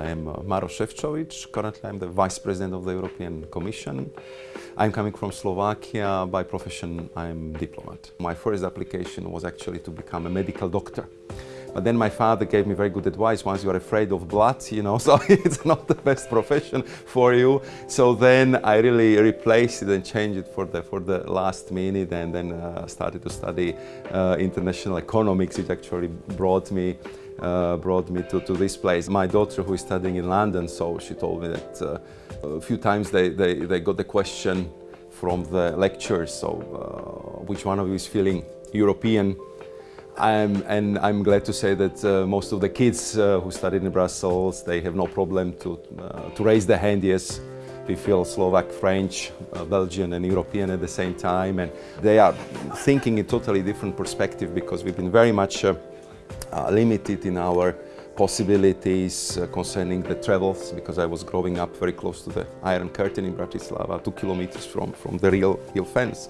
I am uh, Maroš Šefčovič. Currently, I'm the Vice President of the European Commission. I'm coming from Slovakia. By profession, I'm diplomat. My first application was actually to become a medical doctor. But then my father gave me very good advice. Once you are afraid of blood, you know, so it's not the best profession for you. So then I really replaced it and changed it for the for the last minute, and then uh, started to study uh, international economics. It actually brought me uh, brought me to, to this place. My daughter who is studying in London, so she told me that uh, a few times they, they, they got the question from the lecturers, so uh, which one of you is feeling European? I'm, and I'm glad to say that uh, most of the kids uh, who studied in Brussels, they have no problem to, uh, to raise their hand, yes, we feel Slovak, French, uh, Belgian and European at the same time and they are thinking in totally different perspective because we've been very much uh, uh, limited in our possibilities concerning the travels because I was growing up very close to the Iron Curtain in Bratislava, two kilometers from, from the real, real fence.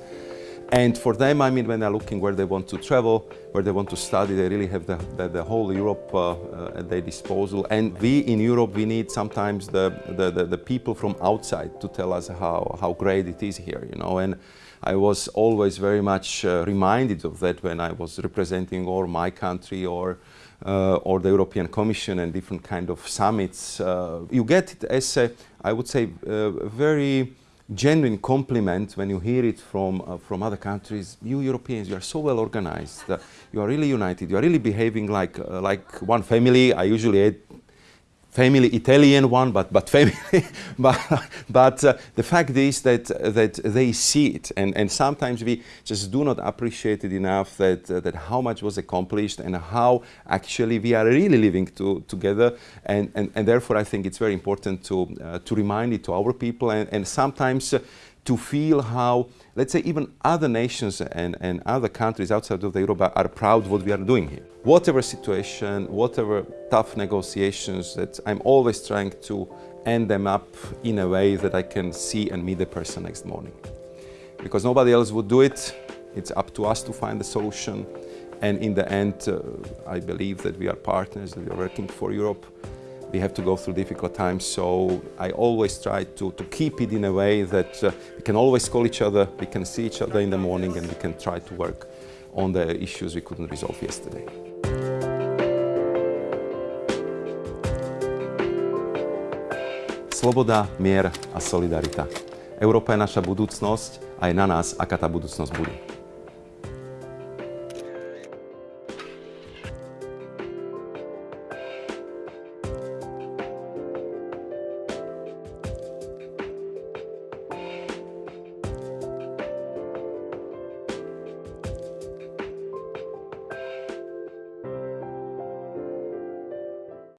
And for them, I mean, when they're looking where they want to travel, where they want to study, they really have the, the, the whole Europe uh, uh, at their disposal. And we in Europe, we need sometimes the, the, the, the, people from outside to tell us how, how great it is here, you know. And I was always very much uh, reminded of that when I was representing or my country or uh, or the European Commission and different kind of summits. Uh, you get it as a, I would say, uh, very genuine compliment when you hear it from uh, from other countries. You Europeans, you are so well organized. Uh, you are really united. You are really behaving like uh, like one family. I usually family Italian one, but but family. but but uh, the fact is that that they see it, and and sometimes we just do not appreciate it enough that uh, that how much was accomplished and how actually we are really living to, together, and, and and therefore I think it's very important to uh, to remind it to our people, and and sometimes uh, to feel how, let's say, even other nations and, and other countries outside of the Europe are, proud what we are doing here. Whatever situation, whatever tough negotiations, that I'm always trying to end them up in a way that I can see and meet the person next morning. Because nobody else would do it, it's up to us to find the solution. And in the end, uh, I believe that we are partners, that we are working for Europe we have to go through difficult times. So I always try to, to keep it in a way that uh, we can always call each other, we can see each other in the morning and we can try to work on the issues we couldn't resolve yesterday. Sloboda, mier a solidarita. Európa je naša budúcnosť a je na nás, aká tá budúcnosť bude.